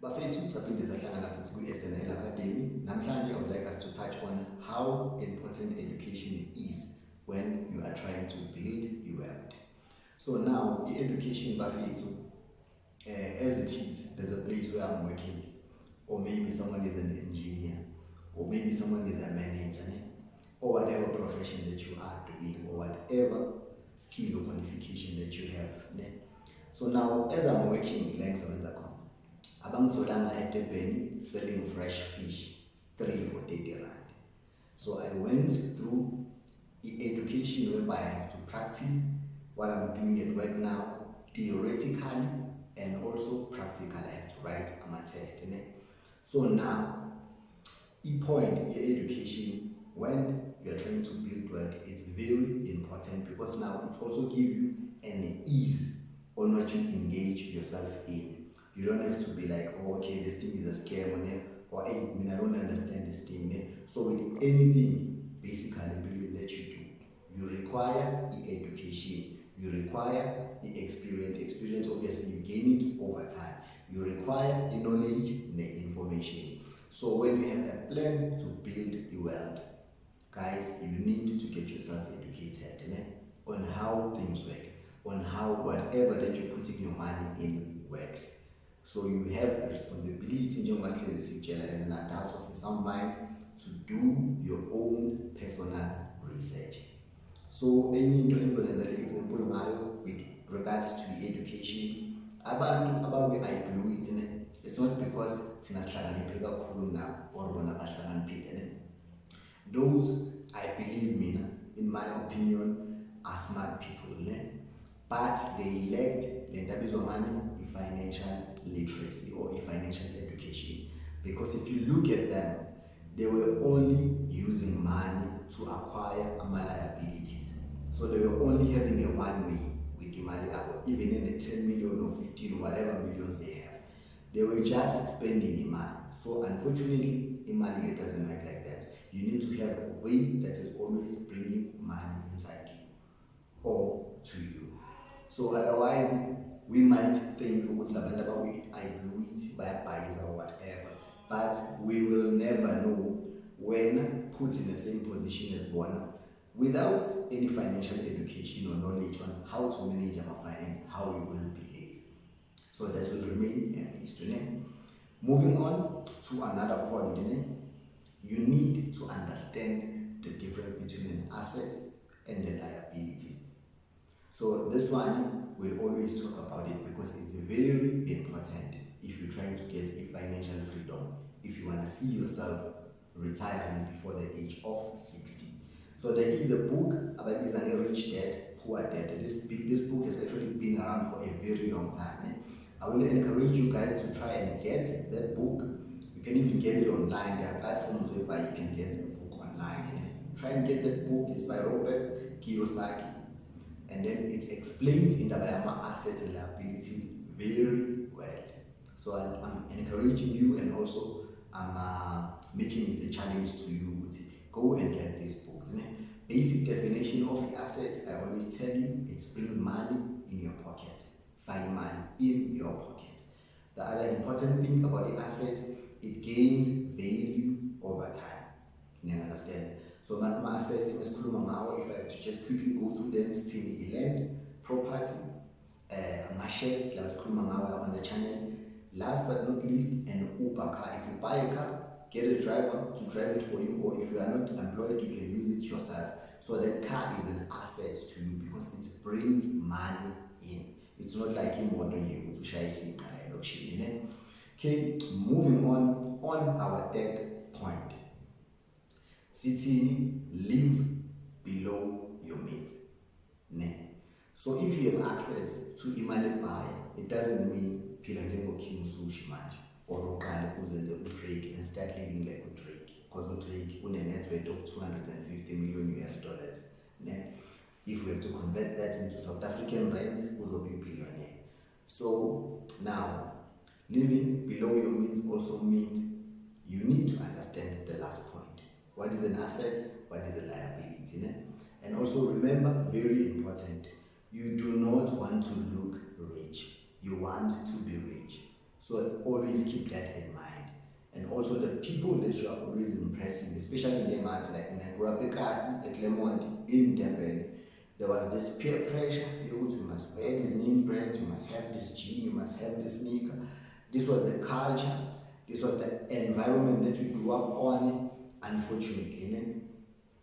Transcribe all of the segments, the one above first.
bafethu saphinde sahlangana futhi kwi-snl academy namhlanje i would like us to touch on how important education is when you are trying to build a world. So now i-education bafethu uh, as it is there's a place where i'm working. Or maybe someone is an engineer. Or maybe someone is a manager or whatever profession that you are doing or whatever skill or qualification that you have so now as i'm working la khona abangitholanga edebheni selling fresh fish 3 for 30 rand. So i went through education whereby i have to practice what i'm doing at work now theoretically and also practical i have to write my test. so now i-point ye-education when you are trying to build wealth it's very important because now it also give you an ease on what you engage yourself in you don't have to be like oh, okay this thing is a scam or, or hey, I, mean, I don't understand this thing ne? so with anything basically that you do. You require the education you require the experience. Experience obviously you gain it over time. You require the knowledge the information. So when you have a plan to build a world guys you need to get yourself educated ne? on how things work on how whatever that you're putting your money in works so you have a responsibility sihlezi sikutshela as an adult of some mind to do your own personal research. So enye into engizonenzela example ngayo with regards to education abantu ababe-ibluit ne it's not because thina sihlakaniphe kakhulu nabo or bona bahlakaniphile those i believe mina in my opinion are smart people but they lacked le nto abizwa ngani i-financial literacy or i-financial education. Because if you look at them they were only using money to acquire ama-liabilities so they were only having a one way with the yabo even in the 10 million or 15 or whatever millions they have. They were just spending the money. so unfortunately imali it doesn't work like that. You need to have a way that is always bringing money inside you or to you. So otherwise we might think ukuthi labantu abaku-ibluit bayabhayiza or whatever but we will never know when put in the same position as bona without any financial education or knowledge on how to manage our finance how we will behave. So that will remain a history moving on to another point you need to understand the difference between an asset and the liabilities so this one we'll always talk about it because it's very important if you're trying to get a financial freedom. If you want to see yourself retiring before the age of 60 so there is a book about is a rich dad poor dad. This this book has actually been around for a very long time. Eh? i will encourage you guys to try and get that book. You can even get it online. There are platforms whereby you can get the book online. Eh? try and get that book. It's by robert kiyosaki and then it explains in the Bayama assets and liabilities very well. So I, am encouraging you and also I'm uh, making it a challenge to you to go and get these books. Basic definition of the assets, I always tell you, it brings money in your pocket. Find money in your pocket. The other important thing about the assets, it gains value over time. You understand? So ama-assets mesikhuluma ngawo if I have to just quickly go through them sithini i-land property. Uh, ama-shares la sikhuluma ngawo on the channel. Last but not least an uber car. If you buy a car get a driver to drive it for you or if you are not employed you can use it yourself. So that car is an asset to you because it brings money in. It's not like imoto nje ukuthi ushayisika la elokishini ne? Okay moving on on our third point sithini live below your means ne. So if you have access to imali ebuy it doesn't mean phila njengo-king sushi manje or uqale uzenze udrake and start living like a udrake because udrake une-net worth of 250 million us dollars. Ne. If we have to convert that into south african rand uzobe billionaire. So now living below your means also means you need to understand the last point what is an asset, what is a liability. And also remember, very important, you do not want to look rich. You want to be rich. So always keep that in mind. And also the people that you are always impressing, especially in Lemati, like in Rapikasi, at Lemont, in Durban, there was this peer pressure. You must wear this name brand, you must have this jean, you must have this sneaker. This was the culture, this was the environment that we grew up on, unfortunately.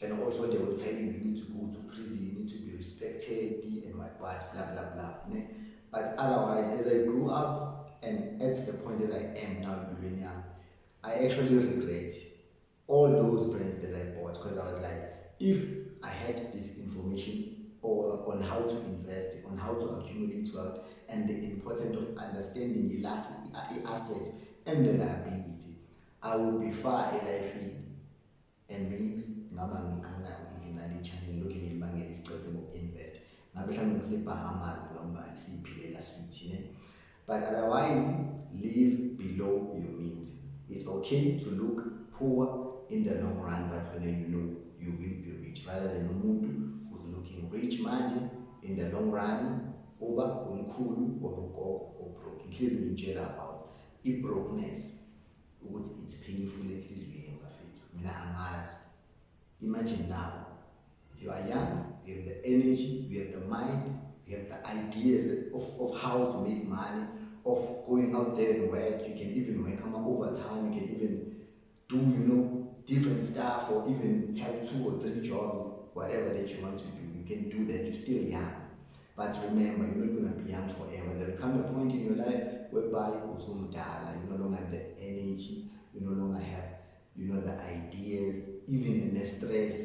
And also they will tell you you need to go to prison, you need to be respected, and what, what, blah, blah, blah. But otherwise, as I grew up and at the point that I am now in young, I actually regret all those brands that I bought because I was like, if I had this information or on how to invest, on how to accumulate wealth, and the importance of understanding the uh, asset and the liability, I would be far life and maybe ngaba ngiqina even nale channel lokhu ngilibangela isiqephu ngoku-invest ngabe mhlawumbe ngisebhahamas noma siyiphilela swithine but otherwise live below your means. It's okay to look poor in the long run but when you know you will be rich. Rather than umuntu who's looking rich manje in the long run uba umkhulu or ugogo or broke inhlezi ngitshela about i-brokenness ukuthi it's painful enhliziyweni Imagine now, you are young, you have the energy, you have the mind, you have the ideas of, of how to make money, of going out there and work. You can even work over time, you can even do, you know, different stuff or even have two or three jobs, whatever that you want to do. You can do that, you're still young. But remember, you're not going to be young forever. There'll come a point in your life whereby oh, you no longer have the energy, you no longer have you know, the ideas, even in the stress,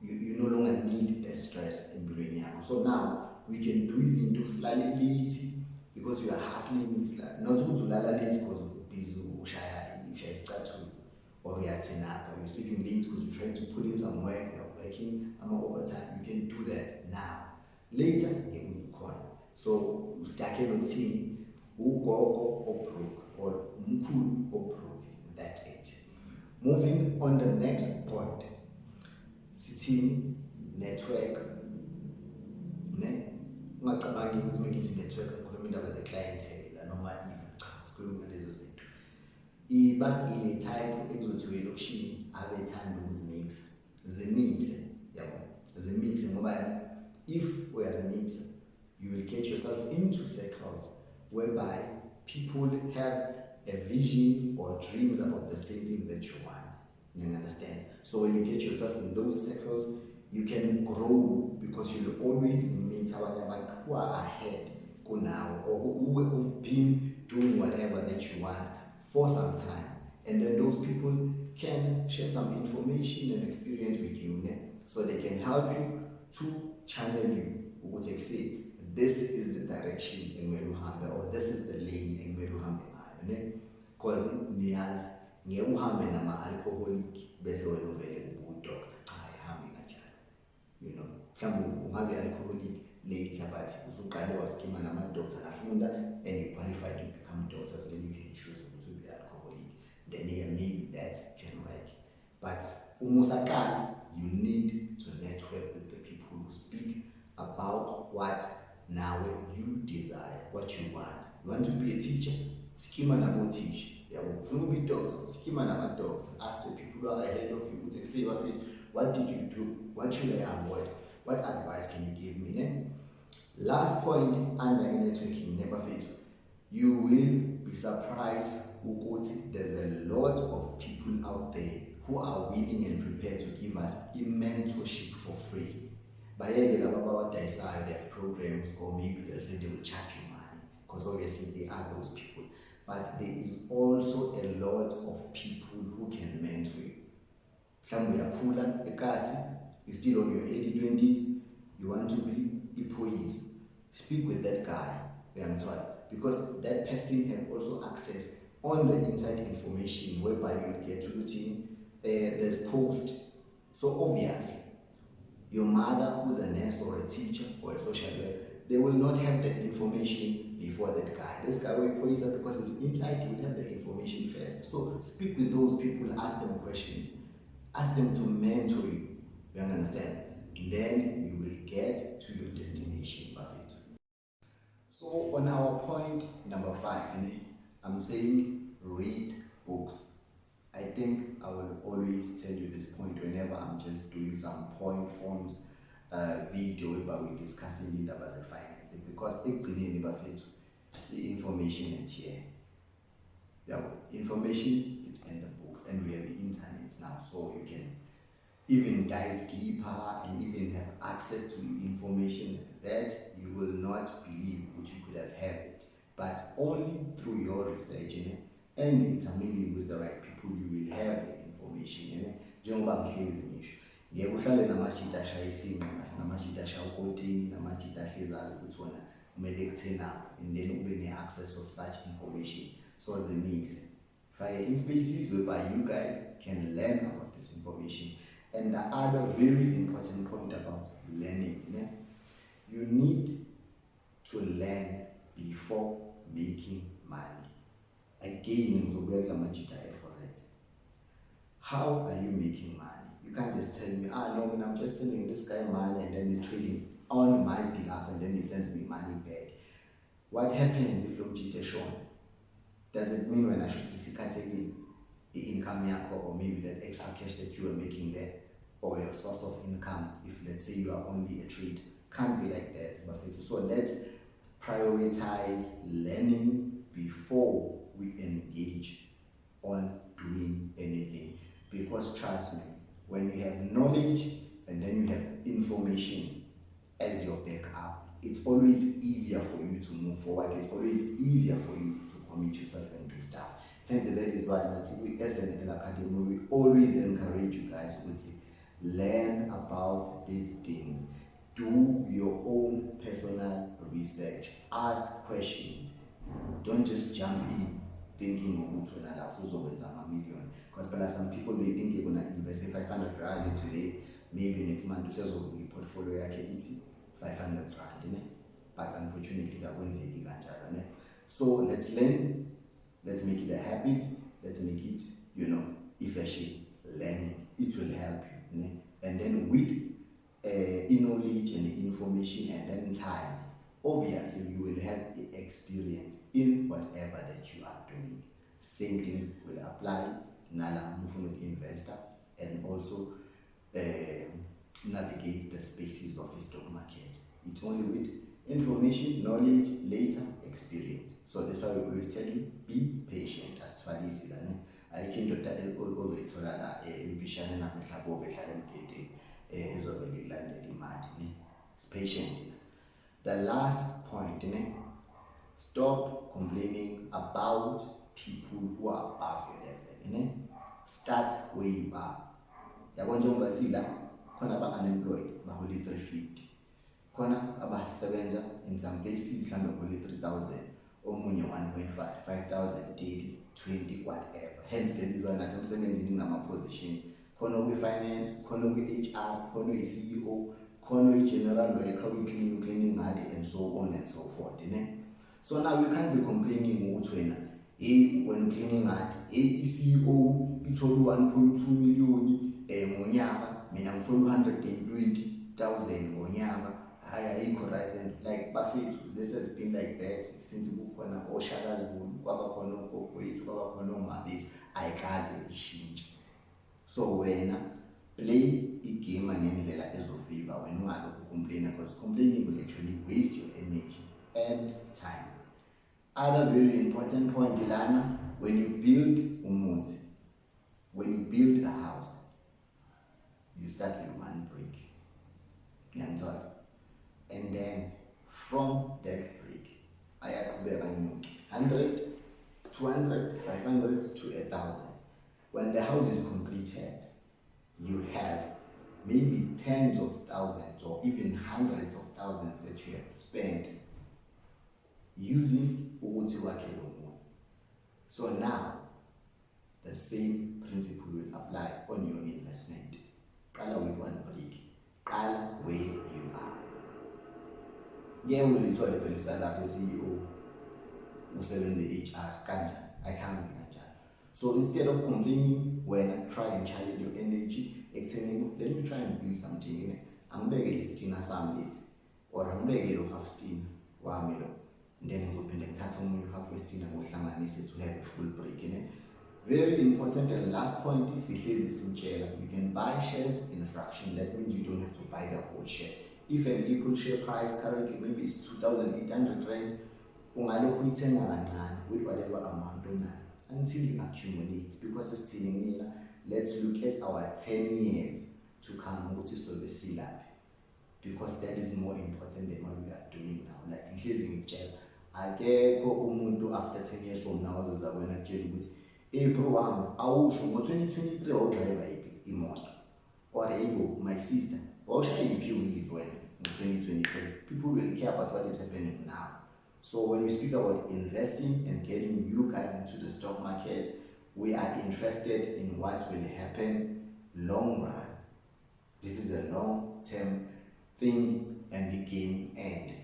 you, you no longer need the stress in building So now we can do this into slightly late because you are hustling, not to ulala because busy ushaya ushaya isicathulo or uyathina up or you're sleeping late because you're trying to put in some work, you're working ama overtime. You can do that now. Later, it ngeke uzukhona. So ustakhe nokuthini ugogo obroke or umkhulu obroke. Moving on the next point, sithini network. Ne? Ungacabangi ukuthi mengithi network ngikhuluma indaba ze-clientele noma even cha sikhuluma lezo zinto. Iba ile type ekuzothiwa elokishini abethanda ukuzimixa. Zimixe yabo. Zimixe ngoba if uyazimixa you will get yourself into circles whereby people have a vision or dreams about the same thing that you want. You understand? So when you get yourself in those circles, you can grow because you'll always meet someone who are ahead now or who have been doing whatever that you want for some time. And then those people can share some information and experience with you so they can help you to channel you. Would say this is the direction in where you have or this is the lane in where you have ne? Because niyazi ngeke uhambe nama-alcoholic bese wena uvele ubudoktor cha ayihambi kanjalo. You know mhlawumbe ungabe alcoholic later but usuqale waskima nama-doctor afunda and you qualified to become doctors then you can choose ukuthi ube alcoholic. Then yeah, maybe that can work but uma usaqala you need schema nabothisha yabo ufuna ukuba i-doctor schema nama-doctor ask the people who are ahead of you what did you do? What should i avoid? What advice can you give me ne? last point under networking ne bafethu you will be surprised who ukuthi there's a lot of people out there who are willing and prepared to give us a mentorship for free. Bayeke laba abawadayisayo they have programs or maybe they'll say they will charge you money because obviously they are those people but there is also a lot of people who can mentor you. Mhlawumbe uyakhula ekasi you still on your early 20s you want to be iphoyisa speak with that guy because that person have also access on the inside information whereby you get to routine uh, there's post. So obviously your mother who's a nurse or a teacher or a social worker they will not have that information before that guy. This guy will point out because it's inside, you have the information first. So speak with those people, ask them questions, ask them to mentor you. You understand? Then you will get to your destination, perfect. So on our point number five, I'm saying read books. I think I will always tell you this point whenever I'm just doing some point forms uh, video where we're discussing indaba ze-finance because ekugcineni bafethu i-information it's here. Yeah, information it's in the books and we have the internet now so you can even dive deeper and even have access to information that you will not believe which you could have had it. But only through your research you know, and intermingling with the right people you will have the information njengoba ngihlezi ngeke uhlale namajita ashaya isinqa namajita ashaya ukotini namajita ahlezi azi ukuthi wona kumele kuthenaphi and then ube ne-access of such information. So zimixe fake in-spaces whereby you guys can learn about this information. And the other very important point about learning know, you need to learn before making money. Again ngizobuya kula majita e-forex how are you making money you can't just tell me ah no i'm just sending this guy money and then he's trading on my behalf and then he sends me money back. What happens if lo mjita eshona does it mean when I should see sikhathekile i-income yakho or maybe that extra cash that you are making there or your source of income if let's say you are only a trade? Can't be like that so let's prioritize learning before we engage on doing anything. Because trust me when you have knowledge and then you have information as your backup it's always easier for you to move forward. It's always easier for you to commit yourself and do stuff. Hence that is why we as an academy we always encourage you guys to learn about these things. Do your own personal research. Ask questions. Don't just jump in thinking ukuthi wena la usuzokwenza ama-million because phela some people they think you're gonna invest 500 rand today maybe next month usezovula i-portfolio yakhe ithi 500 rand but unfortunately kakwenzeki kanjalo ne? So let's learn. Let's make it a habit. Let's make it you know efficient learning it will help you and then with uh, knowledge and information and then time obviously you will have the experience in whatever that you are doing. Same thing will apply nala mufuna investor and also uh, navigate the spaces of the stock market. It's only with information knowledge later experience. So that's why we always tell you be patient. Asithwalisi lana ayikho indoda eh, ozoyithola la eh, emfishane namhlabove ehlala emgedeni eh, ezovele kulandela imali ne? It's patient. The last point ne? Stop complaining about people who are above your level ne start where you are yabo njengoba sila khona aba-unemployed bahole 350 khona abasebenza in some places mhlawumbe bahole 3000 omunye 1.5 5000 30 20 whatever. Hence lelizwa nasemsebenzini kunama-position. Khona kwi-finance khona kwi-hr khona uyi-ceo khona uyi-general worker uyi-clean ucleaning ngadi and so on and so forth ne? So now you can't be complaining ukuthi wena hey wena ucleaning ngadi hey i-ceo ithole u-1 point 2 miliyoni um ngonyaka. Mina ngifuna u-120,000 ngonyaka. Hayi ayikho right and like bafethu this has been like that since kukhona oshakazulu kwabakhona ogokwethu kwabakhona omabethu. Ayikaze ishintshe. So wena play igame ngendlela ezofika wena ungalokhu complaina because complaining will actually waste your energy and time. Other very important point lana when you build umuzi when you build a house you start with one brick. Ngiyangithola and then from that brick ayaqhubeka anyuke. 100 200 500 to a thousand. When the house is completed you have maybe tens of thousands or even hundreds of thousands that you have spent using ukuthi wakhe so now the same principle will apply on your investment. Qala with one brick qala where you are. Ngeke uzuyithole phela isalapho e-CEO usebenze i-HR kanjani ayihambi kanjani so instead of complaining wena try and channel your energy ekuthenini let me try and build something angibeke lesitina sami lesi or angibeke lo half stina wami lo then ngizophinde ngithathe omunye uhalf westina ngohlanganise to have a full break ne very important and last point is sihlezi simtshela you can buy shares in a fraction. That means you don't have to buy the whole share. If an equal share price currently maybe is 2800 rand ungalokhu uyithenga kancane with whatever amount onayo until you accumulate because sithini mina? Let's look at our 10 years to come ukuthi sobe silaphi because that is more important than what we are doing now. Like ngihlezi ngitshela akekho umuntu after 10 years from now ozoza kwena kutshela ukuthi hey bro wami awusho ngo-2023 wawudriver yiphi imoto? Or hey bo my sister wawushaya yiphi uyive wena ngo-2023 people will care about what is happening now. So when we speak about investing and getting you guys into the stock market we are interested in what will happen long run. This is a long term thing and the game end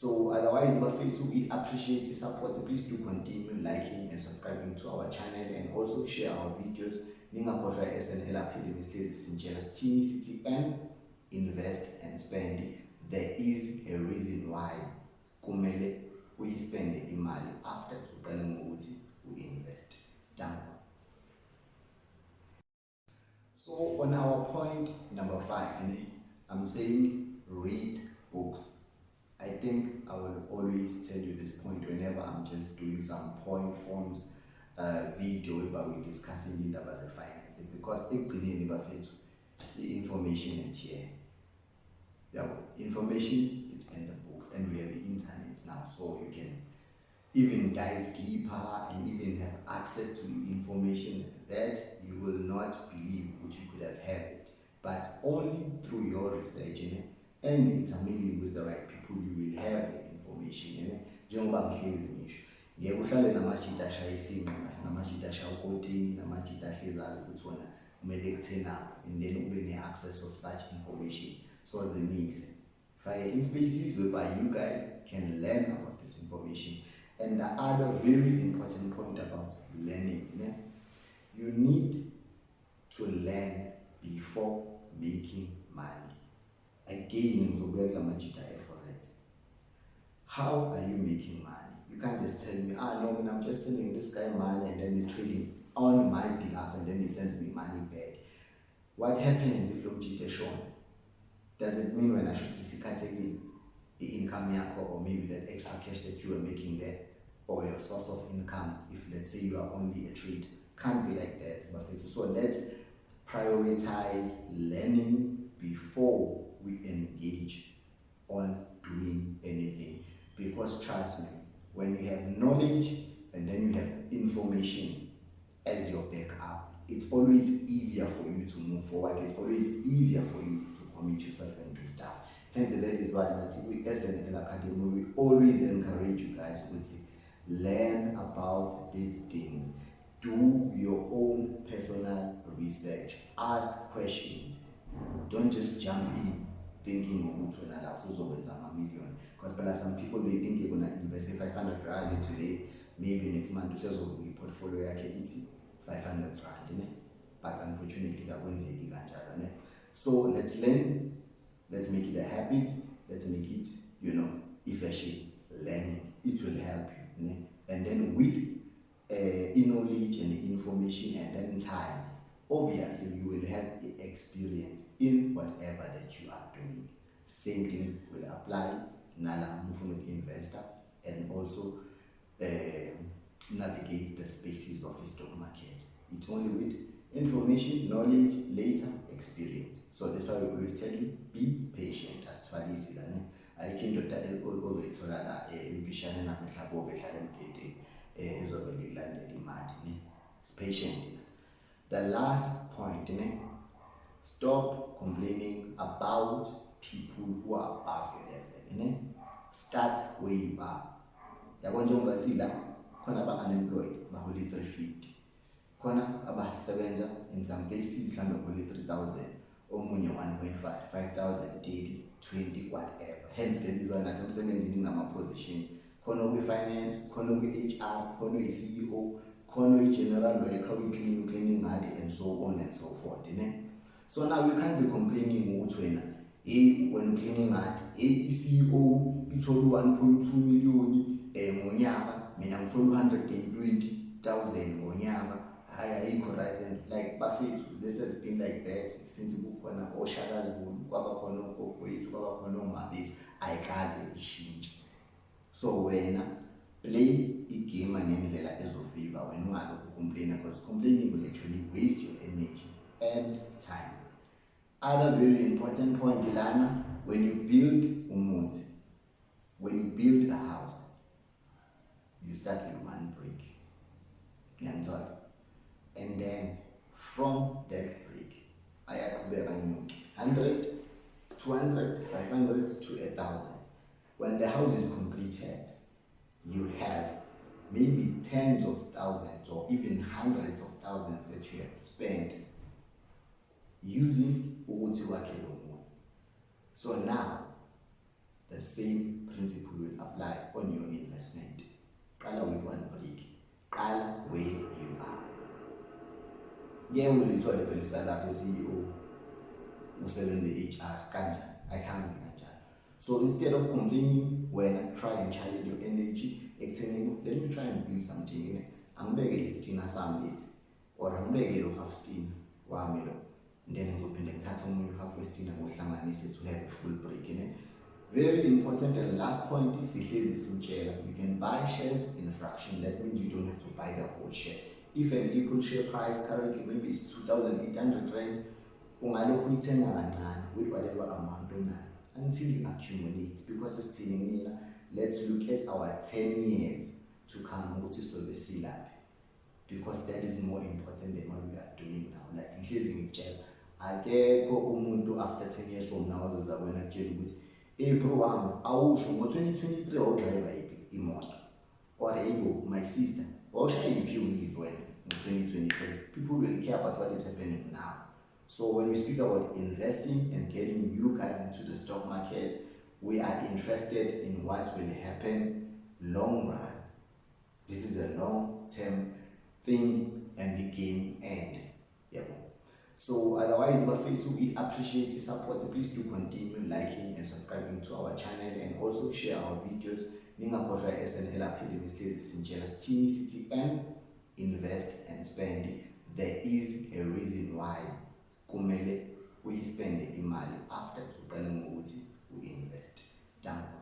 so otherwise bafethu we appreciate the support. Please do continue liking and subscribing to our channel and also share our videos. Ningakhohlwa SNL Academy sihlezi sintshela sithini sithi invest and spend. There is a reason why kumele uyispende imali after uqale ngokuthi uinvest. Danko so on our point number 5 i'm saying read books I think I will always tell you this point whenever I'm just doing some point forms uh, video about we're discussing indaba ze-finance because ekugcineni bafethu i-information it's here. Yeah, information it's in the books and we have the internet now so you can even dive deeper and even have access to information that you will not believe which you could have had it. But only through your research and examining with the right people you will have the information njengoba ngihlezi ngisho ngeke uhlale namajita ashaya isinqa namajita ashaya ukotini namajita ahlezi azi ukuthi wona kumele kuthena and then ube ne-access of such information. So zimixe fake in-spaces whereby you guys can learn about this information and the other very important point about learning ne? you need to learn before making money. Again ngizobeka amajita e-forex how are you making money? You can't just tell me ah no i'm just sending this guy money and then he's trading on my behalf and then he sends me money back. What happens if mjita eshona does it mean when i should isikhathekile i-income yakho or maybe that extra cash that you are making there or your source of income if let's say you are only a trade can't be like that but so let's prioritize learning before we engage on doing anything because trust me when you have knowledge and then you have information as your backup it's always easier for you to move forward. It's always easier for you to commit yourself and do stuff hence that is why we as an academy we always encourage you guys to learn about these things. Do your own personal research. Ask questions. Don't just jump in thinking ukuthi wena la usuzokwenza ama-million because phela some people they think you're gonna invest i-five hundred rand today. Maybe next month usezovula i-portfolio yakhe ithi five hundred rand ne? But unfortunately kakwenzeki kanjalo ne? So let's learn. Let's make it a habit. Let's make it you know efficient learning. It will help you ne? And then with uh, knowledge and information and then time obviously you will have the experience in whatever that you are doing. Same thing will apply nala mufuna investor and also uh, navigate the spaces of the stock market. It's only with information knowledge later experience. So that's why we always tell you be patient. Asithwalisi lana ayikho indoda ozoyithola la emfishane namhlabove ehlala emgedeni ezovele ilandela imali ne? It's patient. The last point ne? stop complaining about people who are above your level? starts way back yabo njengoba sila khona ba unemployed baholi 350 khona abasebenza in some places mhlawumbe baholi 3000 omunye 1.5 5000 daily 20 whatever. Hence ke izona nasemsebenzini kunama position khona ukwi finance khona ukwi HR khona uyi CEO khona uyi general worker uyi cleaning cleaning ngadi and so on and so forth ne? So now you can't be complaining ukuthi wena hey when cleaning ngadi hey CEO ithola 1.2 million eh ngonyaka. Mina ngithola 120,000 ngonyaka. Hayi ayikho right and like bafethu this has been like that since kukhona oshakazulu kwabakhona ogokwethu kwabakhona omabethu ayikaze ishintshe. So wena play igame ngendlela ezofika wena ungalokhu complain because complaining will actually waste your energy and time other very important point lana when you build umuzi when you build a house you start with one brick. And then from that brick I nyuke 100 200 500 to 1000 when the house is completed you have maybe tens of thousands or even hundreds of thousands that you have spent using ukuthi wakhe so now the same principle will apply on your investment. Qala with one brick qala where you are. Ngeke uzuyithole phela isalapho CEO usebenze HR kanjani? Ayikhambi kanjani? So instead of complaining wena try and channel your energy. Ekuthenini let me try and build something ne angibeke lesithina sami lesi or angibeke lo half stina wami lo then ngizophinde ngithathe omunye half westina ngohlanganise to have a full break ne very important and last point is sihlezi simtshela you can buy shares in a fraction. That means you don't have to buy the whole share. If an equal share price currently maybe is 2800 rand ungalokhu uyithenga kancane with whatever amount onayo until you accumulate. Because sithini mina let's look at our 10 years to come ukuthi sobe silaphi. Because that is more important than what we are doing now. Like ngihlezi ngitshela akekho umuntu after 10 years from now ozoza kwena kutshela ukuthi bro wami awusho ngo-2023 wawudriver yiphi imoto or hey my sister wawushaya yiphi uyivo wena ngo-2023 people will care about what is happening now so when we speak about investing and getting you guys into the stock market we are interested in what will happen long run. This is a long term thing and the game end. Yeah. So otherwise bafethu we appreciate your support. Please do continue liking and subscribing to our channel and also share our videos. Ningakhohlwa SNL Academy sihlezi sintshela sithini sithi M invest and spend. There is a reason why kumele uyispende imali after uqale ngokuthi uinvest. Danke